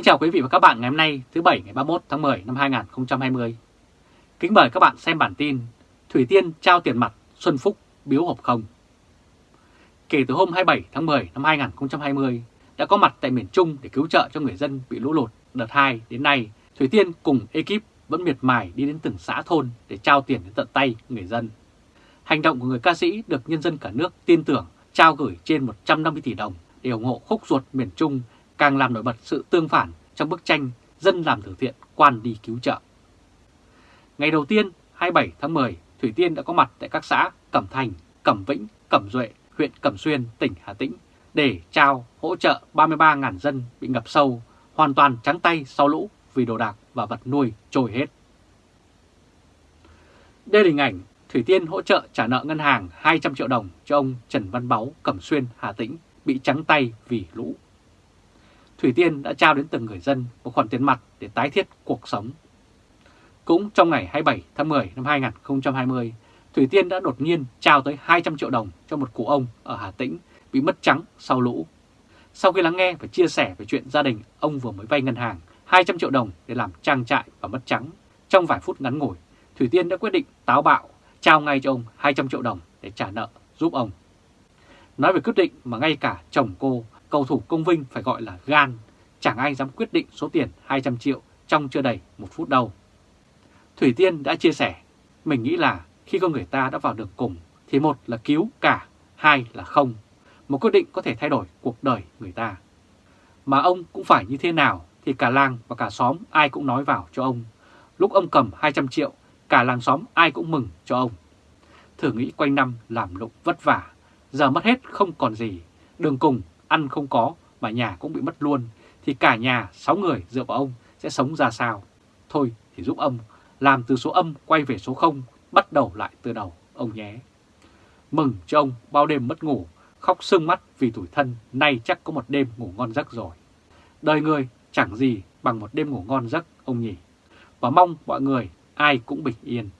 Kính chào quý vị và các bạn ngày hôm nay thứ Bảy ngày 31 tháng 10 năm 2020. Kính mời các bạn xem bản tin Thủy Tiên trao tiền mặt Xuân Phúc biếu hộp không. Kể từ hôm 27 tháng 10 năm 2020 đã có mặt tại miền Trung để cứu trợ cho người dân bị lũ lụt đợt 2 đến nay, Thủy Tiên cùng ekip vẫn miệt mài đi đến từng xã thôn để trao tiền đến tận tay người dân. Hành động của người ca sĩ được nhân dân cả nước tin tưởng trao gửi trên 150 tỷ đồng để ủng hộ khúc ruột miền Trung càng làm nổi bật sự tương phản trong bức tranh dân làm từ thiện quan đi cứu trợ. Ngày đầu tiên 27 tháng 10, Thủy Tiên đã có mặt tại các xã Cẩm Thành, Cẩm Vĩnh, Cẩm Duệ, huyện Cẩm Xuyên, tỉnh Hà Tĩnh để trao hỗ trợ 33.000 dân bị ngập sâu, hoàn toàn trắng tay sau lũ vì đồ đạc và vật nuôi trôi hết. Đây là hình ảnh Thủy Tiên hỗ trợ trả nợ ngân hàng 200 triệu đồng cho ông Trần Văn Báu, Cẩm Xuyên, Hà Tĩnh bị trắng tay vì lũ. Thủy Tiên đã trao đến từng người dân một khoản tiền mặt để tái thiết cuộc sống. Cũng trong ngày 27 tháng 10 năm 2020, Thủy Tiên đã đột nhiên trao tới 200 triệu đồng cho một cụ ông ở Hà Tĩnh bị mất trắng sau lũ. Sau khi lắng nghe và chia sẻ về chuyện gia đình ông vừa mới vay ngân hàng 200 triệu đồng để làm trang trại và mất trắng, trong vài phút ngắn ngủi, Thủy Tiên đã quyết định táo bạo trao ngay cho ông 200 triệu đồng để trả nợ giúp ông. Nói về quyết định mà ngay cả chồng cô cầu thủ công vinh phải gọi là gan, chẳng ai dám quyết định số tiền 200 triệu trong chưa đầy một phút đâu. Thủy Tiên đã chia sẻ, mình nghĩ là khi con người ta đã vào đường cùng thì một là cứu cả, hai là không. Một quyết định có thể thay đổi cuộc đời người ta. Mà ông cũng phải như thế nào thì cả làng và cả xóm ai cũng nói vào cho ông. Lúc ông cầm 200 triệu, cả làng xóm ai cũng mừng cho ông. Thử nghĩ quanh năm làm lụng vất vả, giờ mất hết không còn gì, đường cùng ăn không có mà nhà cũng bị mất luôn, thì cả nhà 6 người dựa vào ông sẽ sống ra sao? Thôi thì giúp ông làm từ số âm quay về số 0, bắt đầu lại từ đầu, ông nhé. Mừng cho ông bao đêm mất ngủ, khóc sưng mắt vì tủi thân, nay chắc có một đêm ngủ ngon giấc rồi. Đời người chẳng gì bằng một đêm ngủ ngon giấc, ông nhỉ. Và mong mọi người ai cũng bình yên.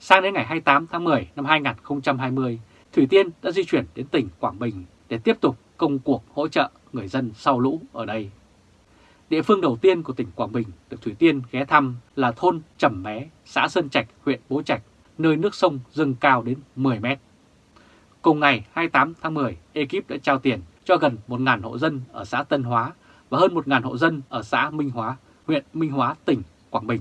Sang đến ngày 28 tháng 10 năm 2020, Thủy Tiên đã di chuyển đến tỉnh Quảng Bình để tiếp tục công cuộc hỗ trợ người dân sau lũ ở đây. Địa phương đầu tiên của tỉnh Quảng Bình được Thủy Tiên ghé thăm là thôn Trầm Mé, xã Sơn Trạch, huyện Bố Trạch, nơi nước sông dâng cao đến 10 mét. Cùng ngày 28 tháng 10, ekip đã trao tiền cho gần 1.000 hộ dân ở xã Tân Hóa và hơn 1.000 hộ dân ở xã Minh Hóa, huyện Minh Hóa, tỉnh Quảng Bình.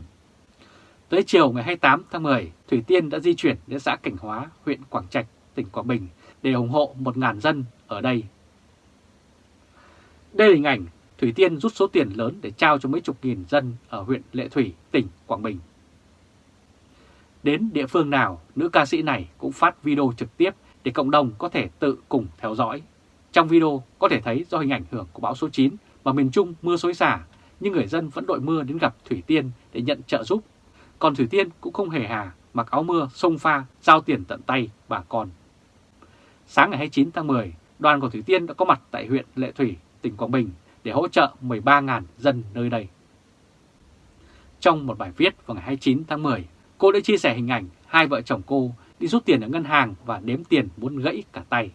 Tới chiều ngày 28 tháng 10, Thủy Tiên đã di chuyển đến xã Cảnh Hóa, huyện Quảng Trạch, tỉnh Quảng Bình để ủng hộ 1.000 dân ở đây. Đây là hình ảnh Thủy Tiên rút số tiền lớn để trao cho mấy chục nghìn dân ở huyện Lệ Thủy, tỉnh Quảng Bình. Đến địa phương nào, nữ ca sĩ này cũng phát video trực tiếp để cộng đồng có thể tự cùng theo dõi. Trong video có thể thấy do hình ảnh hưởng của bão số 9 mà miền Trung mưa xối xả, nhưng người dân vẫn đội mưa đến gặp Thủy Tiên để nhận trợ giúp. Còn Thủy Tiên cũng không hề hà, mặc áo mưa, sông pha, giao tiền tận tay bà con. Sáng ngày 29 tháng 10, đoàn của Thủy Tiên đã có mặt tại huyện Lệ Thủy, tỉnh Quảng Bình để hỗ trợ 13.000 dân nơi đây. Trong một bài viết vào ngày 29 tháng 10, cô đã chia sẻ hình ảnh hai vợ chồng cô đi rút tiền ở ngân hàng và đếm tiền muốn gãy cả tay.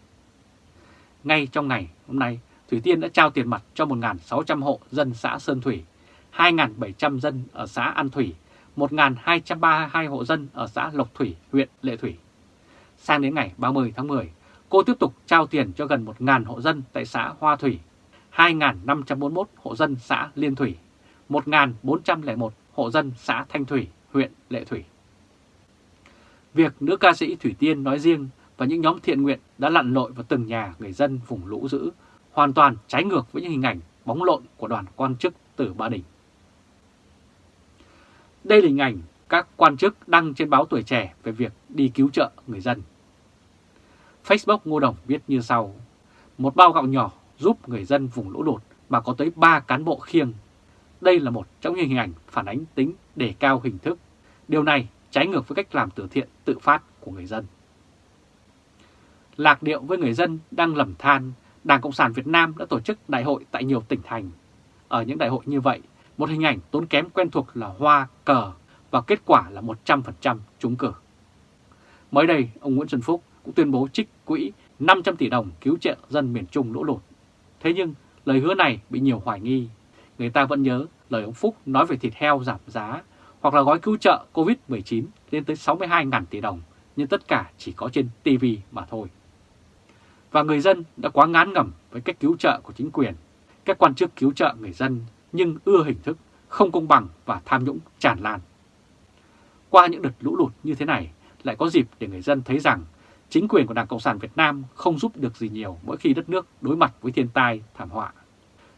Ngay trong ngày hôm nay, Thủy Tiên đã trao tiền mặt cho 1.600 hộ dân xã Sơn Thủy, 2.700 dân ở xã An Thủy, 1.232 hộ dân ở xã Lộc Thủy, huyện Lệ Thủy. Sang đến ngày 30 tháng 10, cô tiếp tục trao tiền cho gần 1.000 hộ dân tại xã Hoa Thủy, 2.541 hộ dân xã Liên Thủy, 1.401 hộ dân xã Thanh Thủy, huyện Lệ Thủy. Việc nữ ca sĩ Thủy Tiên nói riêng và những nhóm thiện nguyện đã lặn lội vào từng nhà người dân vùng lũ dữ, hoàn toàn trái ngược với những hình ảnh bóng lộn của đoàn quan chức từ Ba Đình. Đây là hình ảnh các quan chức đăng trên báo Tuổi Trẻ về việc đi cứu trợ người dân. Facebook Ngô Đồng viết như sau, một bao gạo nhỏ giúp người dân vùng lũ lụt mà có tới 3 cán bộ khiêng. Đây là một trong những hình ảnh phản ánh tính đề cao hình thức. Điều này trái ngược với cách làm từ thiện tự phát của người dân. Lạc điệu với người dân đang lầm than, Đảng Cộng sản Việt Nam đã tổ chức đại hội tại nhiều tỉnh thành. Ở những đại hội như vậy, một hình ảnh tốn kém quen thuộc là hoa, cờ và kết quả là 100% trúng cử. Mới đây, ông Nguyễn Xuân Phúc cũng tuyên bố trích quỹ 500 tỷ đồng cứu trợ dân miền Trung lũ lụt. Thế nhưng lời hứa này bị nhiều hoài nghi. Người ta vẫn nhớ lời ông Phúc nói về thịt heo giảm giá hoặc là gói cứu trợ COVID-19 lên tới 62.000 tỷ đồng, nhưng tất cả chỉ có trên TV mà thôi. Và người dân đã quá ngán ngẩm với cách cứu trợ của chính quyền. Các quan chức cứu trợ người dân nhưng ưa hình thức không công bằng và tham nhũng tràn lan. Qua những đợt lũ lụt như thế này, lại có dịp để người dân thấy rằng chính quyền của Đảng Cộng sản Việt Nam không giúp được gì nhiều mỗi khi đất nước đối mặt với thiên tai, thảm họa.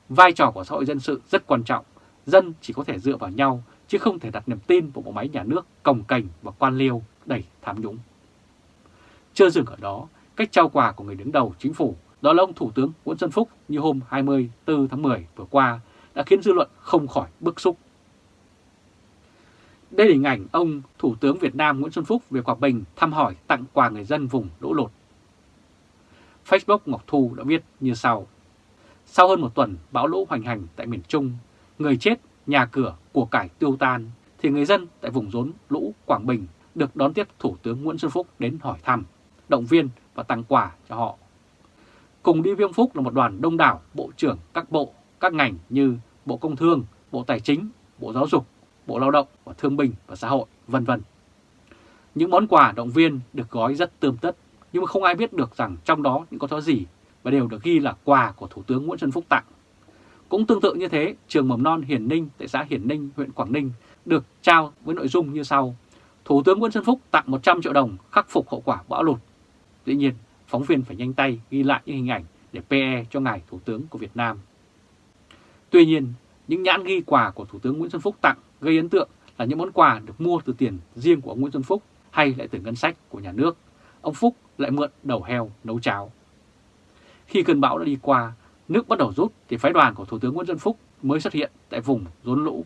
Vai trò của xã hội dân sự rất quan trọng, dân chỉ có thể dựa vào nhau chứ không thể đặt niềm tin vào bộ máy nhà nước cồng cành và quan liêu đầy tham nhũng. Chưa dừng ở đó, cách trao quà của người đứng đầu chính phủ đó là ông Thủ tướng Nguyễn Xuân Phúc như hôm 24 tháng 10 vừa qua đã khiến dư luận không khỏi bức xúc. Đây là hình ảnh ông Thủ tướng Việt Nam Nguyễn Xuân Phúc về Quảng Bình thăm hỏi tặng quà người dân vùng lũ lụt. Facebook Ngọc Thu đã viết như sau. Sau hơn một tuần bão lũ hoành hành tại miền Trung, người chết, nhà cửa, của cải tiêu tan, thì người dân tại vùng rốn lũ Quảng Bình được đón tiếp Thủ tướng Nguyễn Xuân Phúc đến hỏi thăm, động viên và tặng quà cho họ. Cùng đi Viêm Phúc là một đoàn đông đảo bộ trưởng các bộ, các ngành như Bộ Công Thương, Bộ Tài chính, Bộ Giáo dục, Bộ Lao động và Thương binh và Xã hội, vân vân. Những món quà động viên được gói rất tươm tất, nhưng mà không ai biết được rằng trong đó những có thứ gì và đều được ghi là quà của Thủ tướng Nguyễn Xuân Phúc tặng. Cũng tương tự như thế, trường mầm non Hiển Ninh tại xã Hiển Ninh, huyện Quảng Ninh được trao với nội dung như sau. Thủ tướng Nguyễn Xuân Phúc tặng 100 triệu đồng khắc phục hậu quả bão lụt. Tuy nhiên, phóng viên phải nhanh tay ghi lại những hình ảnh để PE cho ngài Thủ tướng của Việt Nam. Tuy nhiên, những nhãn ghi quà của Thủ tướng Nguyễn Xuân Phúc tặng gây ấn tượng là những món quà được mua từ tiền riêng của ông Nguyễn Xuân Phúc hay lại từ ngân sách của nhà nước. Ông Phúc lại mượn đầu heo nấu cháo. Khi cơn bão đã đi qua, nước bắt đầu rút thì phái đoàn của Thủ tướng Nguyễn Xuân Phúc mới xuất hiện tại vùng rốn lũ.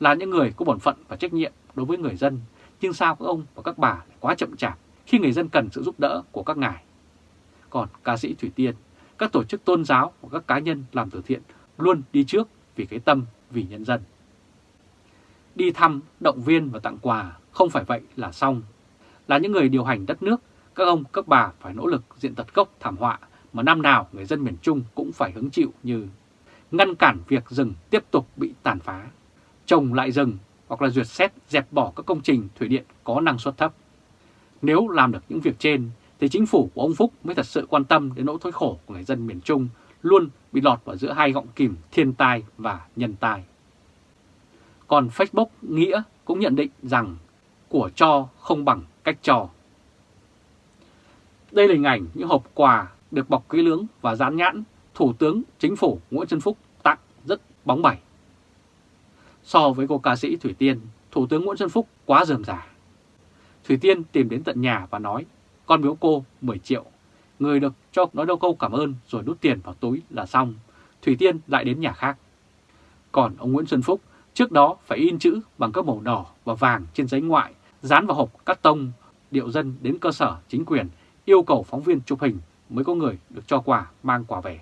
Là những người có bổn phận và trách nhiệm đối với người dân, nhưng sao các ông và các bà lại quá chậm chạp khi người dân cần sự giúp đỡ của các ngài. Còn ca sĩ Thủy Tiên, các tổ chức tôn giáo và các cá nhân làm từ thiện luôn đi trước vì cái tâm, vì nhân dân. Đi thăm, động viên và tặng quà không phải vậy là xong. Là những người điều hành đất nước, các ông, các bà phải nỗ lực diện tật gốc thảm họa mà năm nào người dân miền Trung cũng phải hứng chịu như ngăn cản việc rừng tiếp tục bị tàn phá, trồng lại rừng hoặc là duyệt xét dẹp bỏ các công trình thủy điện có năng suất thấp. Nếu làm được những việc trên thì chính phủ của ông Phúc mới thật sự quan tâm đến nỗi thối khổ của người dân miền Trung luôn bị lọt vào giữa hai gọng kìm thiên tai và nhân tai. Còn Facebook Nghĩa cũng nhận định rằng của cho không bằng cách cho. Đây là hình ảnh những hộp quà được bọc kỹ lưỡng và dán nhãn Thủ tướng Chính phủ Nguyễn Xuân Phúc tặng rất bóng bẩy. So với cô ca sĩ Thủy Tiên, Thủ tướng Nguyễn Xuân Phúc quá dườm giả. Thủy Tiên tìm đến tận nhà và nói, con biếu cô 10 triệu. Người được cho nói đâu câu cảm ơn rồi đút tiền vào túi là xong. Thủy Tiên lại đến nhà khác. Còn ông Nguyễn Xuân Phúc trước đó phải in chữ bằng các màu đỏ và vàng trên giấy ngoại, dán vào hộp cắt tông, điệu dân đến cơ sở chính quyền, yêu cầu phóng viên chụp hình mới có người được cho quà mang quà về.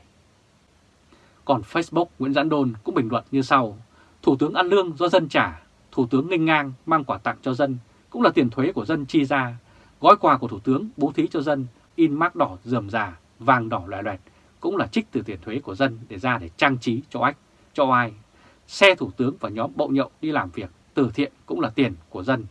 Còn Facebook Nguyễn Giãn Đôn cũng bình luận như sau, Thủ tướng ăn lương do dân trả, Thủ tướng nghênh ngang mang quà tặng cho dân, cũng là tiền thuế của dân chi ra, gói quà của Thủ tướng bố thí cho dân, in mác đỏ rườm rà vàng đỏ loè loẹt, cũng là trích từ tiền thuế của dân để ra để trang trí cho ách, cho ai. Xe Thủ tướng và nhóm bậu nhậu đi làm việc từ thiện cũng là tiền của dân.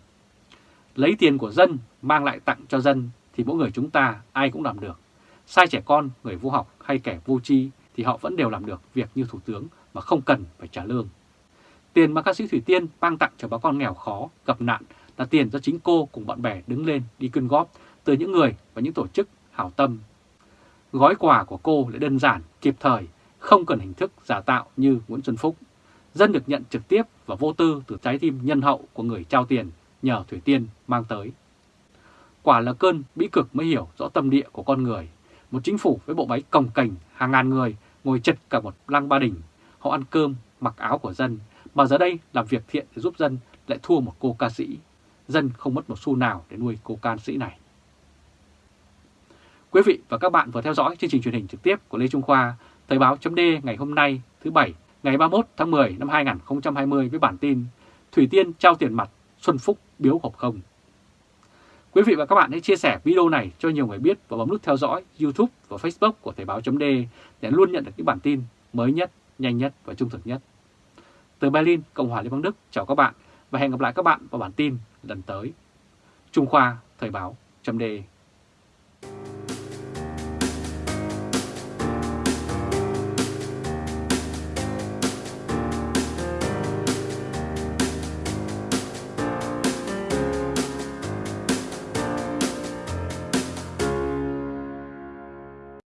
Lấy tiền của dân mang lại tặng cho dân thì mỗi người chúng ta ai cũng làm được. Sai trẻ con, người vô học hay kẻ vô tri thì họ vẫn đều làm được việc như Thủ tướng mà không cần phải trả lương. Tiền mà ca sĩ Thủy Tiên mang tặng cho bà con nghèo khó, gặp nạn là tiền do chính cô cùng bạn bè đứng lên đi quyên góp từ những người và những tổ chức hảo tâm. Gói quà của cô lại đơn giản, kịp thời, không cần hình thức giả tạo như Nguyễn Xuân Phúc. Dân được nhận trực tiếp và vô tư từ trái tim nhân hậu của người trao tiền nhờ Thủy Tiên mang tới. Quả là cơn bĩ cực mới hiểu rõ tâm địa của con người một chính phủ với bộ máy cồng cành hàng ngàn người ngồi chật cả một lăng ba đình. Họ ăn cơm, mặc áo của dân, mà giờ đây làm việc thiện để giúp dân lại thua một cô ca sĩ. Dân không mất một xu nào để nuôi cô ca sĩ này. Quý vị và các bạn vừa theo dõi chương trình truyền hình trực tiếp của Lê Trung Khoa, Thời báo chấm ngày hôm nay thứ Bảy ngày 31 tháng 10 năm 2020 với bản tin Thủy Tiên trao tiền mặt, Xuân Phúc biếu hộp không. Quý vị và các bạn hãy chia sẻ video này cho nhiều người biết và bấm nút theo dõi YouTube và Facebook của Thời báo .d để luôn nhận được những bản tin mới nhất, nhanh nhất và trung thực nhất. Từ Berlin, Cộng hòa Liên bang Đức, chào các bạn và hẹn gặp lại các bạn vào bản tin lần tới. Trung Khoa Thời báo .d